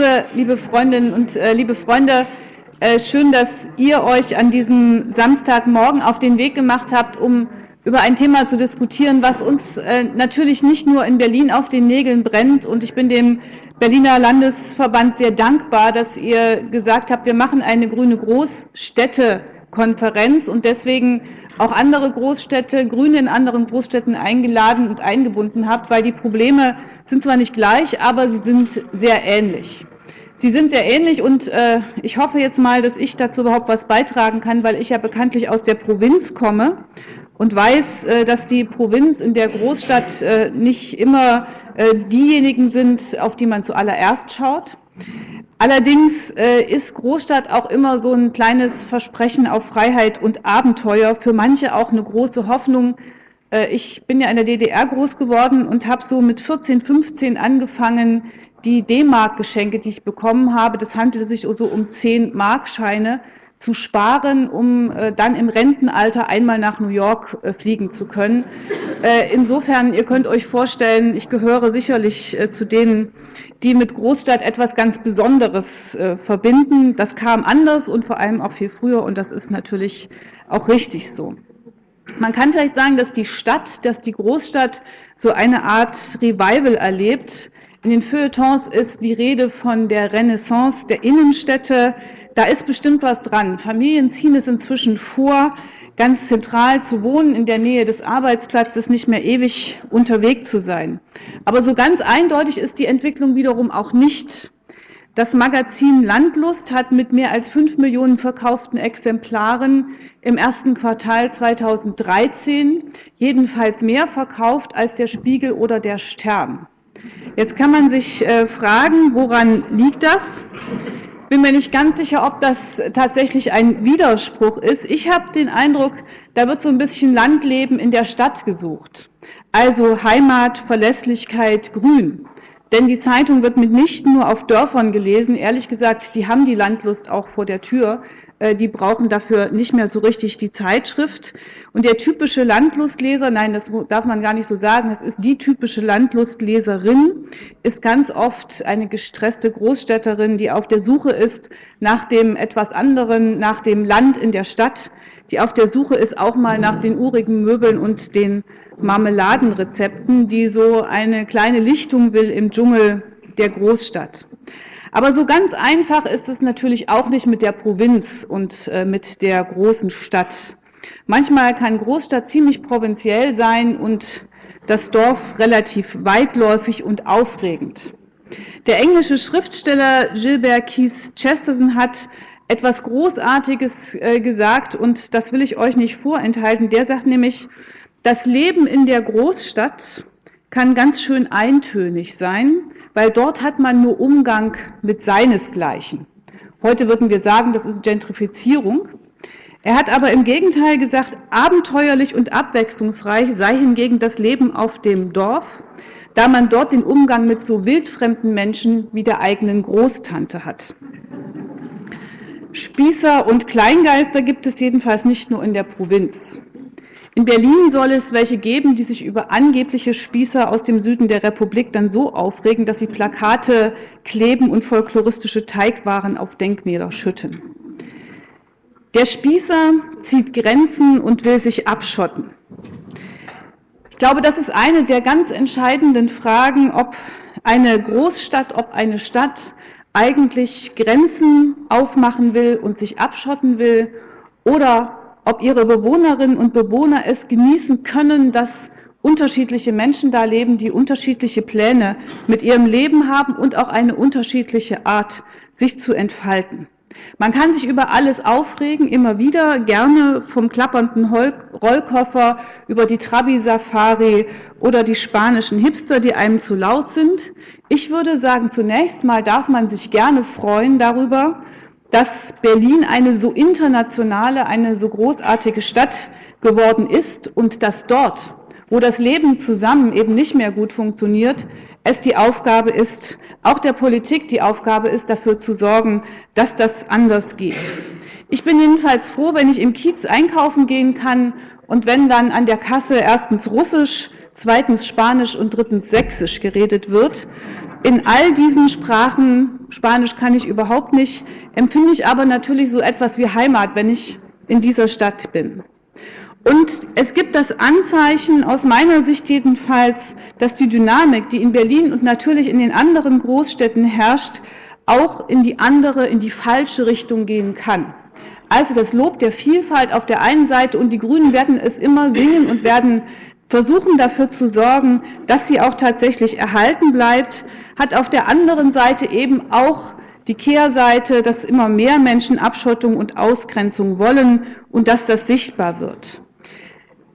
Liebe, liebe Freundinnen und äh, liebe Freunde, äh, schön, dass ihr euch an diesem Samstagmorgen auf den Weg gemacht habt, um über ein Thema zu diskutieren, was uns äh, natürlich nicht nur in Berlin auf den Nägeln brennt. Und ich bin dem Berliner Landesverband sehr dankbar, dass ihr gesagt habt, wir machen eine grüne Großstädtekonferenz und deswegen auch andere Großstädte, Grüne in anderen Großstädten eingeladen und eingebunden habt, weil die Probleme sind zwar nicht gleich, aber sie sind sehr ähnlich. Sie sind sehr ähnlich und äh, ich hoffe jetzt mal, dass ich dazu überhaupt was beitragen kann, weil ich ja bekanntlich aus der Provinz komme und weiß, äh, dass die Provinz in der Großstadt äh, nicht immer äh, diejenigen sind, auf die man zuallererst schaut. Allerdings äh, ist Großstadt auch immer so ein kleines Versprechen auf Freiheit und Abenteuer, für manche auch eine große Hoffnung. Äh, ich bin ja in der DDR groß geworden und habe so mit 14, 15 angefangen, die D-Mark-Geschenke, die ich bekommen habe, das handelte sich so um 10 Markscheine, zu sparen, um äh, dann im Rentenalter einmal nach New York äh, fliegen zu können. Äh, insofern, ihr könnt euch vorstellen, ich gehöre sicherlich äh, zu denen, die mit Großstadt etwas ganz Besonderes äh, verbinden. Das kam anders und vor allem auch viel früher und das ist natürlich auch richtig so. Man kann vielleicht sagen, dass die Stadt, dass die Großstadt so eine Art Revival erlebt. In den Feuilletons ist die Rede von der Renaissance der Innenstädte, da ist bestimmt was dran. Familien ziehen es inzwischen vor, ganz zentral zu wohnen, in der Nähe des Arbeitsplatzes, nicht mehr ewig unterwegs zu sein. Aber so ganz eindeutig ist die Entwicklung wiederum auch nicht. Das Magazin Landlust hat mit mehr als fünf Millionen verkauften Exemplaren im ersten Quartal 2013 jedenfalls mehr verkauft als der Spiegel oder der Stern. Jetzt kann man sich äh, fragen, woran liegt das? Bin mir nicht ganz sicher, ob das tatsächlich ein Widerspruch ist. Ich habe den Eindruck, da wird so ein bisschen Landleben in der Stadt gesucht. Also Heimat, Verlässlichkeit, Grün. Denn die Zeitung wird mitnichten nur auf Dörfern gelesen. Ehrlich gesagt, die haben die Landlust auch vor der Tür. Äh, die brauchen dafür nicht mehr so richtig die Zeitschrift. Und der typische Landlustleser, nein, das darf man gar nicht so sagen, das ist die typische Landlustleserin, ist ganz oft eine gestresste Großstädterin, die auf der Suche ist nach dem etwas anderen, nach dem Land in der Stadt, die auf der Suche ist auch mal nach den urigen Möbeln und den Marmeladenrezepten, die so eine kleine Lichtung will im Dschungel der Großstadt. Aber so ganz einfach ist es natürlich auch nicht mit der Provinz und äh, mit der großen Stadt. Manchmal kann Großstadt ziemlich provinziell sein und das Dorf relativ weitläufig und aufregend. Der englische Schriftsteller Gilbert Keith Chesterton hat etwas Großartiges äh, gesagt und das will ich euch nicht vorenthalten. Der sagt nämlich, das Leben in der Großstadt kann ganz schön eintönig sein, weil dort hat man nur Umgang mit seinesgleichen. Heute würden wir sagen, das ist Gentrifizierung. Er hat aber im Gegenteil gesagt, abenteuerlich und abwechslungsreich sei hingegen das Leben auf dem Dorf, da man dort den Umgang mit so wildfremden Menschen wie der eigenen Großtante hat. Spießer und Kleingeister gibt es jedenfalls nicht nur in der Provinz. In Berlin soll es welche geben, die sich über angebliche Spießer aus dem Süden der Republik dann so aufregen, dass sie Plakate kleben und folkloristische Teigwaren auf Denkmäler schütten. Der Spießer zieht Grenzen und will sich abschotten. Ich glaube, das ist eine der ganz entscheidenden Fragen, ob eine Großstadt, ob eine Stadt eigentlich Grenzen aufmachen will und sich abschotten will oder ob ihre Bewohnerinnen und Bewohner es genießen können, dass unterschiedliche Menschen da leben, die unterschiedliche Pläne mit ihrem Leben haben und auch eine unterschiedliche Art, sich zu entfalten. Man kann sich über alles aufregen, immer wieder, gerne vom klappernden Rollkoffer über die Trabi-Safari oder die spanischen Hipster, die einem zu laut sind. Ich würde sagen, zunächst mal darf man sich gerne freuen darüber, dass Berlin eine so internationale, eine so großartige Stadt geworden ist und dass dort, wo das Leben zusammen eben nicht mehr gut funktioniert, es die Aufgabe ist, auch der Politik die Aufgabe ist, dafür zu sorgen, dass das anders geht. Ich bin jedenfalls froh, wenn ich im Kiez einkaufen gehen kann und wenn dann an der Kasse erstens Russisch, zweitens Spanisch und drittens Sächsisch geredet wird In all diesen Sprachen, Spanisch kann ich überhaupt nicht, empfinde ich aber natürlich so etwas wie Heimat, wenn ich in dieser Stadt bin. Und es gibt das Anzeichen, aus meiner Sicht jedenfalls, dass die Dynamik, die in Berlin und natürlich in den anderen Großstädten herrscht, auch in die andere, in die falsche Richtung gehen kann. Also das Lob der Vielfalt auf der einen Seite und die Grünen werden es immer singen und werden versuchen dafür zu sorgen, dass sie auch tatsächlich erhalten bleibt, hat auf der anderen Seite eben auch die Kehrseite, dass immer mehr Menschen Abschottung und Ausgrenzung wollen und dass das sichtbar wird.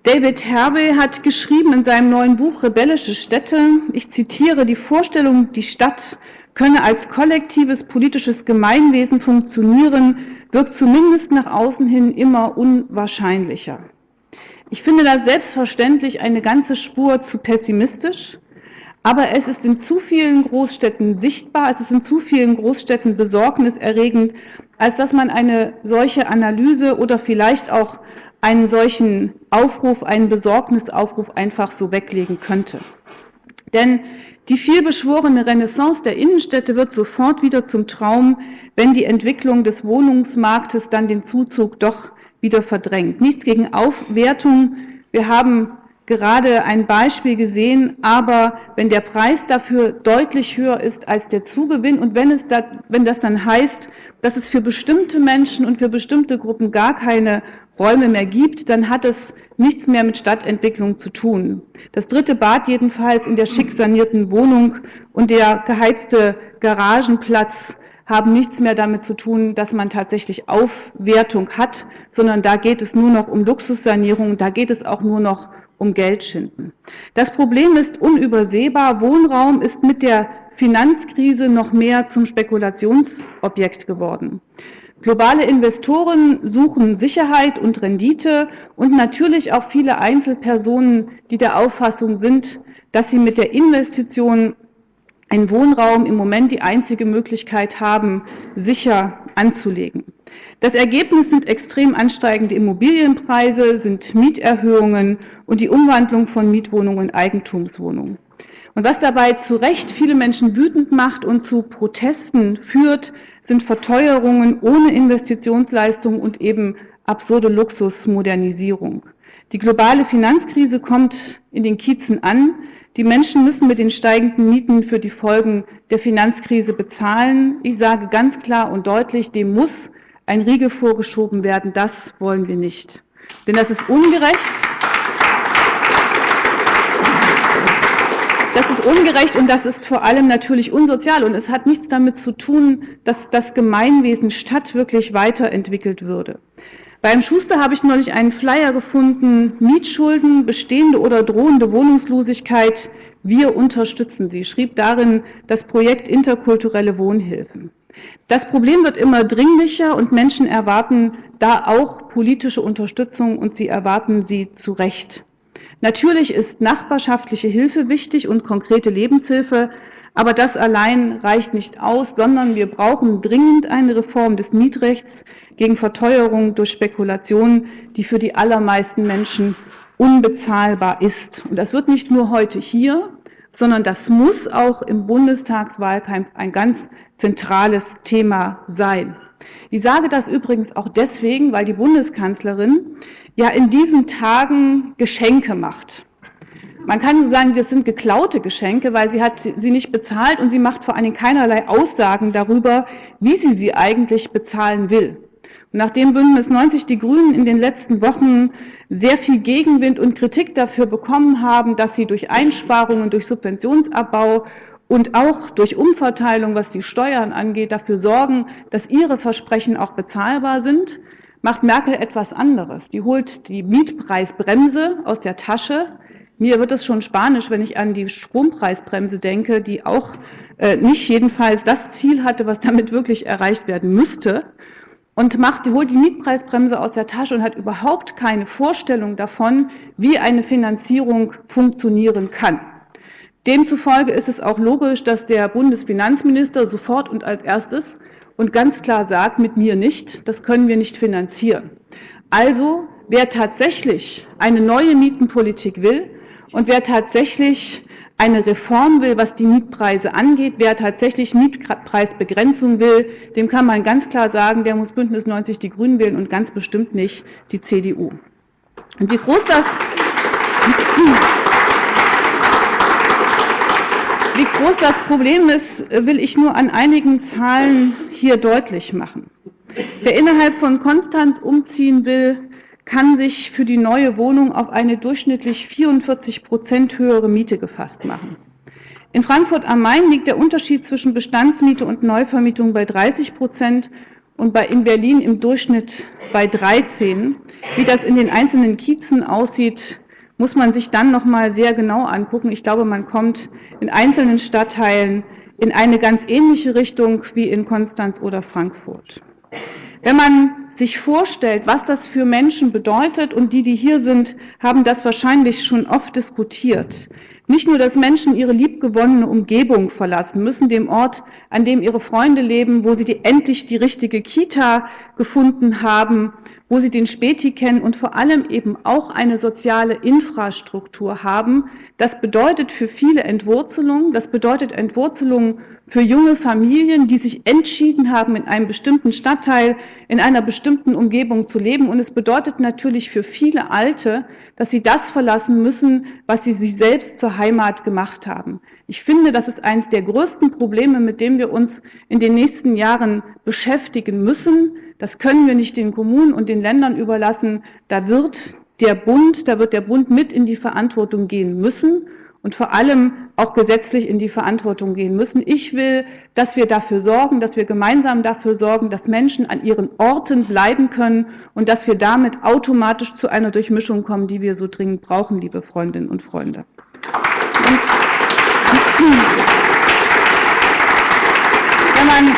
David Hervey hat geschrieben in seinem neuen Buch Rebellische Städte, ich zitiere, die Vorstellung, die Stadt könne als kollektives politisches Gemeinwesen funktionieren, wirkt zumindest nach außen hin immer unwahrscheinlicher. Ich finde das selbstverständlich eine ganze Spur zu pessimistisch, aber es ist in zu vielen Großstädten sichtbar, es ist in zu vielen Großstädten besorgniserregend, als dass man eine solche Analyse oder vielleicht auch einen solchen Aufruf, einen Besorgnisaufruf einfach so weglegen könnte. Denn die vielbeschworene Renaissance der Innenstädte wird sofort wieder zum Traum, wenn die Entwicklung des Wohnungsmarktes dann den Zuzug doch wieder verdrängt. Nichts gegen Aufwertung. Wir haben gerade ein Beispiel gesehen, aber wenn der Preis dafür deutlich höher ist als der Zugewinn und wenn, es da, wenn das dann heißt, dass es für bestimmte Menschen und für bestimmte Gruppen gar keine Räume mehr gibt, dann hat es nichts mehr mit Stadtentwicklung zu tun. Das dritte Bad jedenfalls in der schick sanierten Wohnung und der geheizte Garagenplatz haben nichts mehr damit zu tun, dass man tatsächlich Aufwertung hat, sondern da geht es nur noch um Luxussanierung, da geht es auch nur noch um Geldschinden. Das Problem ist unübersehbar. Wohnraum ist mit der Finanzkrise noch mehr zum Spekulationsobjekt geworden. Globale Investoren suchen Sicherheit und Rendite und natürlich auch viele Einzelpersonen, die der Auffassung sind, dass sie mit der Investition in Wohnraum im Moment die einzige Möglichkeit haben, sicher anzulegen. Das Ergebnis sind extrem ansteigende Immobilienpreise, sind Mieterhöhungen und die Umwandlung von Mietwohnungen in Eigentumswohnungen. Und was dabei zu Recht viele Menschen wütend macht und zu Protesten führt, sind Verteuerungen ohne Investitionsleistung und eben absurde Luxusmodernisierung. Die globale Finanzkrise kommt in den Kiezen an. Die Menschen müssen mit den steigenden Mieten für die Folgen der Finanzkrise bezahlen. Ich sage ganz klar und deutlich, dem muss ein Riegel vorgeschoben werden. Das wollen wir nicht. Denn das ist ungerecht. Das ist ungerecht und das ist vor allem natürlich unsozial und es hat nichts damit zu tun, dass das Gemeinwesen Stadt wirklich weiterentwickelt würde. Beim Schuster habe ich neulich einen Flyer gefunden, Mietschulden, bestehende oder drohende Wohnungslosigkeit, wir unterstützen sie, schrieb darin das Projekt Interkulturelle Wohnhilfen. Das Problem wird immer dringlicher und Menschen erwarten da auch politische Unterstützung und sie erwarten sie zu Recht. Natürlich ist nachbarschaftliche Hilfe wichtig und konkrete Lebenshilfe, aber das allein reicht nicht aus, sondern wir brauchen dringend eine Reform des Mietrechts gegen Verteuerung durch Spekulation, die für die allermeisten Menschen unbezahlbar ist. Und das wird nicht nur heute hier, sondern das muss auch im Bundestagswahlkampf ein ganz zentrales Thema sein. Ich sage das übrigens auch deswegen, weil die Bundeskanzlerin ja in diesen Tagen Geschenke macht. Man kann so sagen, das sind geklaute Geschenke, weil sie hat sie nicht bezahlt und sie macht vor allen Dingen keinerlei Aussagen darüber, wie sie sie eigentlich bezahlen will. Und nachdem Bündnis 90 die Grünen in den letzten Wochen sehr viel Gegenwind und Kritik dafür bekommen haben, dass sie durch Einsparungen, durch Subventionsabbau und auch durch Umverteilung, was die Steuern angeht, dafür sorgen, dass ihre Versprechen auch bezahlbar sind, macht Merkel etwas anderes. Die holt die Mietpreisbremse aus der Tasche. Mir wird es schon spanisch, wenn ich an die Strompreisbremse denke, die auch äh, nicht jedenfalls das Ziel hatte, was damit wirklich erreicht werden müsste. Und macht, holt die Mietpreisbremse aus der Tasche und hat überhaupt keine Vorstellung davon, wie eine Finanzierung funktionieren kann. Demzufolge ist es auch logisch, dass der Bundesfinanzminister sofort und als erstes und ganz klar sagt, mit mir nicht, das können wir nicht finanzieren. Also, wer tatsächlich eine neue Mietenpolitik will und wer tatsächlich eine Reform will, was die Mietpreise angeht. Wer tatsächlich Mietpreisbegrenzung will, dem kann man ganz klar sagen, der muss Bündnis 90 die Grünen wählen und ganz bestimmt nicht die CDU. Und wie groß das wie groß das Problem ist, will ich nur an einigen Zahlen hier deutlich machen. Wer innerhalb von Konstanz umziehen will, kann sich für die neue Wohnung auf eine durchschnittlich 44 Prozent höhere Miete gefasst machen. In Frankfurt am Main liegt der Unterschied zwischen Bestandsmiete und Neuvermietung bei 30 Prozent und bei in Berlin im Durchschnitt bei 13. Wie das in den einzelnen Kiezen aussieht, muss man sich dann noch mal sehr genau angucken. Ich glaube, man kommt in einzelnen Stadtteilen in eine ganz ähnliche Richtung wie in Konstanz oder Frankfurt. Wenn man sich vorstellt, was das für Menschen bedeutet, und die, die hier sind, haben das wahrscheinlich schon oft diskutiert. Nicht nur, dass Menschen ihre liebgewonnene Umgebung verlassen müssen, dem Ort, an dem ihre Freunde leben, wo sie die, endlich die richtige Kita gefunden haben, wo sie den Späti kennen und vor allem eben auch eine soziale Infrastruktur haben. Das bedeutet für viele Entwurzelung. Das bedeutet Entwurzelung für junge Familien, die sich entschieden haben, in einem bestimmten Stadtteil, in einer bestimmten Umgebung zu leben. Und es bedeutet natürlich für viele Alte, dass sie das verlassen müssen, was sie sich selbst zur Heimat gemacht haben. Ich finde, das ist eines der größten Probleme, mit dem wir uns in den nächsten Jahren beschäftigen müssen. Das können wir nicht den Kommunen und den Ländern überlassen. Da wird der Bund, da wird der Bund mit in die Verantwortung gehen müssen und vor allem auch gesetzlich in die Verantwortung gehen müssen. Ich will, dass wir dafür sorgen, dass wir gemeinsam dafür sorgen, dass Menschen an ihren Orten bleiben können und dass wir damit automatisch zu einer Durchmischung kommen, die wir so dringend brauchen, liebe Freundinnen und Freunde. Und wenn man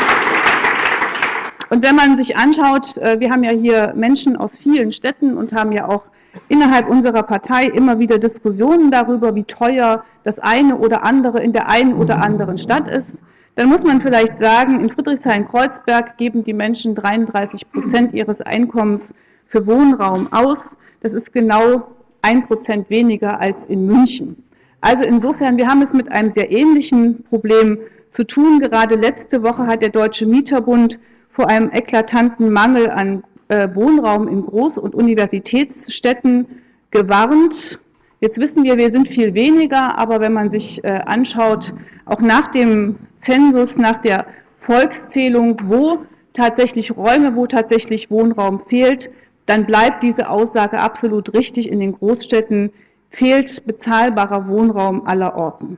und wenn man sich anschaut, äh, wir haben ja hier Menschen aus vielen Städten und haben ja auch innerhalb unserer Partei immer wieder Diskussionen darüber, wie teuer das eine oder andere in der einen oder anderen Stadt ist, dann muss man vielleicht sagen, in Friedrichshain-Kreuzberg geben die Menschen 33 Prozent ihres Einkommens für Wohnraum aus. Das ist genau ein Prozent weniger als in München. Also insofern, wir haben es mit einem sehr ähnlichen Problem zu tun. Gerade letzte Woche hat der Deutsche Mieterbund vor einem eklatanten Mangel an Wohnraum in Groß- und Universitätsstädten gewarnt. Jetzt wissen wir, wir sind viel weniger, aber wenn man sich äh, anschaut, auch nach dem Zensus, nach der Volkszählung, wo tatsächlich Räume, wo tatsächlich Wohnraum fehlt, dann bleibt diese Aussage absolut richtig. In den Großstädten fehlt bezahlbarer Wohnraum aller Orten.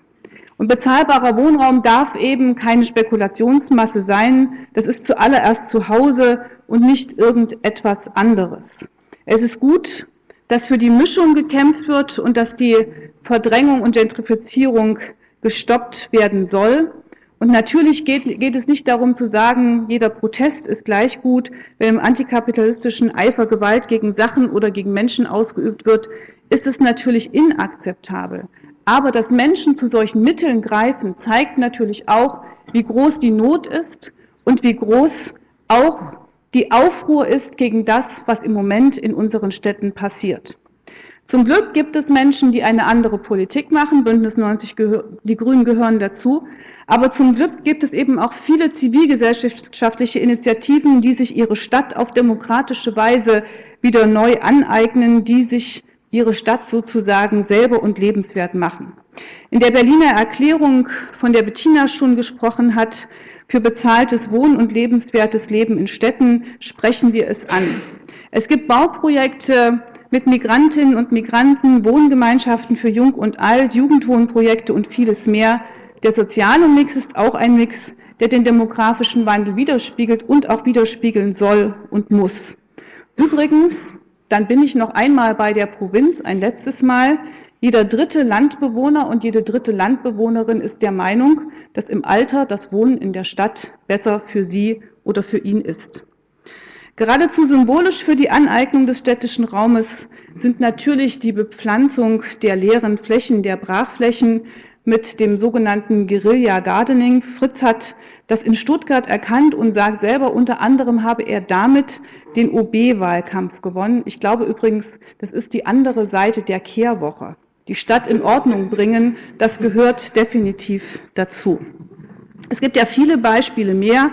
Und bezahlbarer Wohnraum darf eben keine Spekulationsmasse sein. Das ist zuallererst zu Hause und nicht irgendetwas anderes. Es ist gut, dass für die Mischung gekämpft wird und dass die Verdrängung und Gentrifizierung gestoppt werden soll. Und natürlich geht, geht, es nicht darum zu sagen, jeder Protest ist gleich gut. Wenn im antikapitalistischen Eifer Gewalt gegen Sachen oder gegen Menschen ausgeübt wird, ist es natürlich inakzeptabel. Aber dass Menschen zu solchen Mitteln greifen, zeigt natürlich auch, wie groß die Not ist und wie groß auch die Aufruhr ist gegen das, was im Moment in unseren Städten passiert. Zum Glück gibt es Menschen, die eine andere Politik machen. Bündnis 90, die Grünen gehören dazu. Aber zum Glück gibt es eben auch viele zivilgesellschaftliche Initiativen, die sich ihre Stadt auf demokratische Weise wieder neu aneignen, die sich ihre Stadt sozusagen selber und lebenswert machen. In der Berliner Erklärung, von der Bettina schon gesprochen hat, für bezahltes Wohnen und lebenswertes Leben in Städten sprechen wir es an. Es gibt Bauprojekte mit Migrantinnen und Migranten, Wohngemeinschaften für Jung und Alt, Jugendwohnprojekte und vieles mehr. Der soziale Mix ist auch ein Mix, der den demografischen Wandel widerspiegelt und auch widerspiegeln soll und muss. Übrigens, dann bin ich noch einmal bei der Provinz, ein letztes Mal. Jeder dritte Landbewohner und jede dritte Landbewohnerin ist der Meinung, dass im Alter das Wohnen in der Stadt besser für sie oder für ihn ist. Geradezu symbolisch für die Aneignung des städtischen Raumes sind natürlich die Bepflanzung der leeren Flächen, der Brachflächen mit dem sogenannten Guerilla Gardening. Fritz hat das in Stuttgart erkannt und sagt selber, unter anderem habe er damit den OB-Wahlkampf gewonnen. Ich glaube übrigens, das ist die andere Seite der Kehrwoche. die Stadt in Ordnung bringen, das gehört definitiv dazu. Es gibt ja viele Beispiele mehr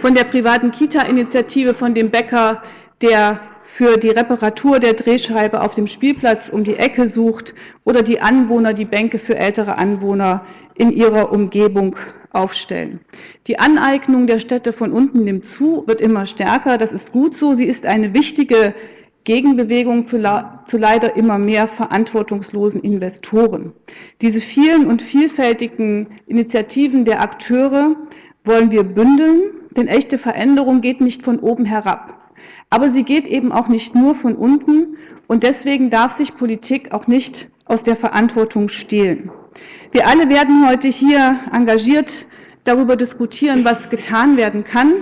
von der privaten Kita-Initiative, von dem Bäcker, der für die Reparatur der Drehscheibe auf dem Spielplatz um die Ecke sucht oder die Anwohner, die Bänke für ältere Anwohner in ihrer Umgebung aufstellen. Die Aneignung der Städte von unten nimmt zu, wird immer stärker. Das ist gut so. Sie ist eine wichtige Gegenbewegung zu, zu, leider immer mehr verantwortungslosen Investoren. Diese vielen und vielfältigen Initiativen der Akteure wollen wir bündeln, denn echte Veränderung geht nicht von oben herab. Aber sie geht eben auch nicht nur von unten und deswegen darf sich Politik auch nicht aus der Verantwortung stehlen. Wir alle werden heute hier engagiert darüber diskutieren, was getan werden kann.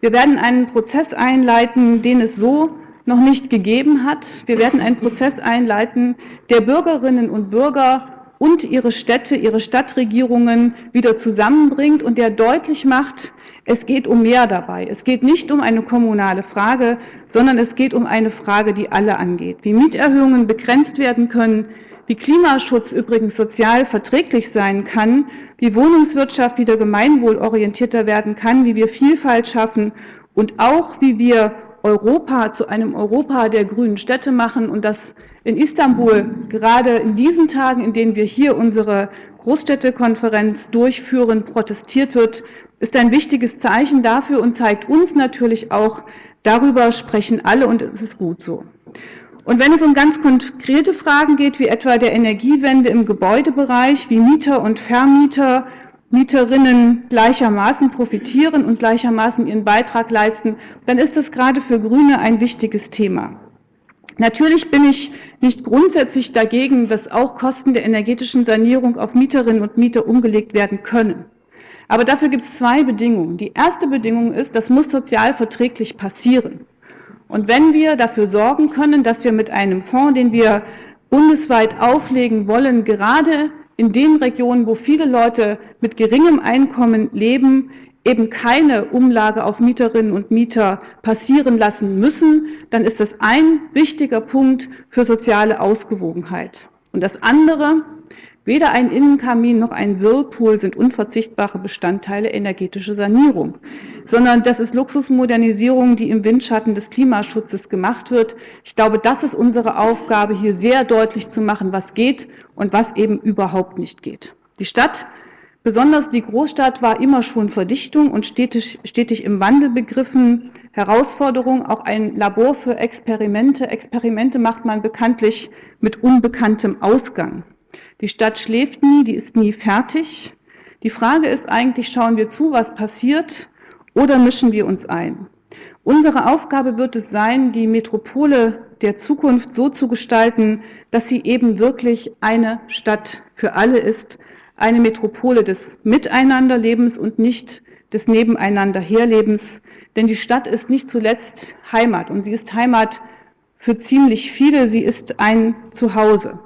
Wir werden einen Prozess einleiten, den es so noch nicht gegeben hat. Wir werden einen Prozess einleiten, der Bürgerinnen und Bürger und ihre Städte, ihre Stadtregierungen wieder zusammenbringt und der deutlich macht, es geht um mehr dabei. Es geht nicht um eine kommunale Frage, sondern es geht um eine Frage, die alle angeht. Wie Mieterhöhungen begrenzt werden können, wie Klimaschutz übrigens sozial verträglich sein kann, wie Wohnungswirtschaft wieder gemeinwohlorientierter werden kann, wie wir Vielfalt schaffen und auch wie wir Europa zu einem Europa der grünen Städte machen und das in Istanbul gerade in diesen Tagen, in denen wir hier unsere Großstädtekonferenz durchführen, protestiert wird, ist ein wichtiges Zeichen dafür und zeigt uns natürlich auch, darüber sprechen alle und es ist gut so. Und wenn es um ganz konkrete Fragen geht, wie etwa der Energiewende im Gebäudebereich, wie Mieter und Vermieter, Mieterinnen gleichermaßen profitieren und gleichermaßen ihren Beitrag leisten, dann ist das gerade für Grüne ein wichtiges Thema. Natürlich bin ich nicht grundsätzlich dagegen, dass auch Kosten der energetischen Sanierung auf Mieterinnen und Mieter umgelegt werden können. Aber dafür gibt es zwei Bedingungen. Die erste Bedingung ist, das muss sozial verträglich passieren. Und wenn wir dafür sorgen können, dass wir mit einem Fonds, den wir bundesweit auflegen wollen, gerade in den Regionen, wo viele Leute mit geringem Einkommen leben, eben keine Umlage auf Mieterinnen und Mieter passieren lassen müssen, dann ist das ein wichtiger Punkt für soziale Ausgewogenheit. Und das andere, weder ein Innenkamin noch ein Whirlpool sind unverzichtbare Bestandteile energetischer Sanierung, sondern das ist Luxusmodernisierung, die im Windschatten des Klimaschutzes gemacht wird. Ich glaube, das ist unsere Aufgabe, hier sehr deutlich zu machen, was geht und was eben überhaupt nicht geht. Die Stadt Besonders die Großstadt war immer schon Verdichtung und stetig, stetig im Wandel begriffen. Herausforderung, auch ein Labor für Experimente. Experimente macht man bekanntlich mit unbekanntem Ausgang. Die Stadt schläft nie, die ist nie fertig. Die Frage ist eigentlich, schauen wir zu, was passiert, oder mischen wir uns ein? Unsere Aufgabe wird es sein, die Metropole der Zukunft so zu gestalten, dass sie eben wirklich eine Stadt für alle ist, eine Metropole des Miteinanderlebens und nicht des Nebeneinanderherlebens. Denn die Stadt ist nicht zuletzt Heimat und sie ist Heimat für ziemlich viele. Sie ist ein Zuhause.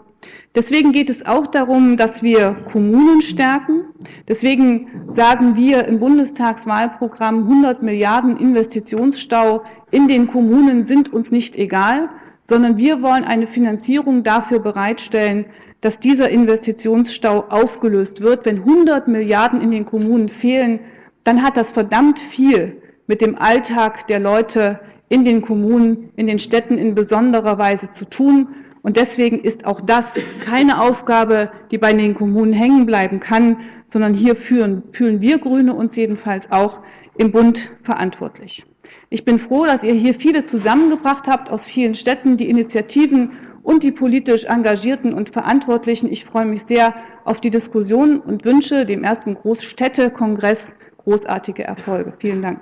Deswegen geht es auch darum, dass wir Kommunen stärken. Deswegen sagen wir im Bundestagswahlprogramm 100 Milliarden Investitionsstau in den Kommunen sind uns nicht egal, sondern wir wollen eine Finanzierung dafür bereitstellen, dass dieser Investitionsstau aufgelöst wird. Wenn 100 Milliarden in den Kommunen fehlen, dann hat das verdammt viel mit dem Alltag der Leute in den Kommunen, in den Städten in besonderer Weise zu tun. Und deswegen ist auch das keine Aufgabe, die bei den Kommunen hängen bleiben kann, sondern hier fühlen, fühlen wir Grüne uns jedenfalls auch im Bund verantwortlich. Ich bin froh, dass ihr hier viele zusammengebracht habt aus vielen Städten, die Initiativen und die politisch Engagierten und Verantwortlichen. Ich freue mich sehr auf die Diskussion und wünsche dem ersten Großstädtekongress großartige Erfolge. Vielen Dank.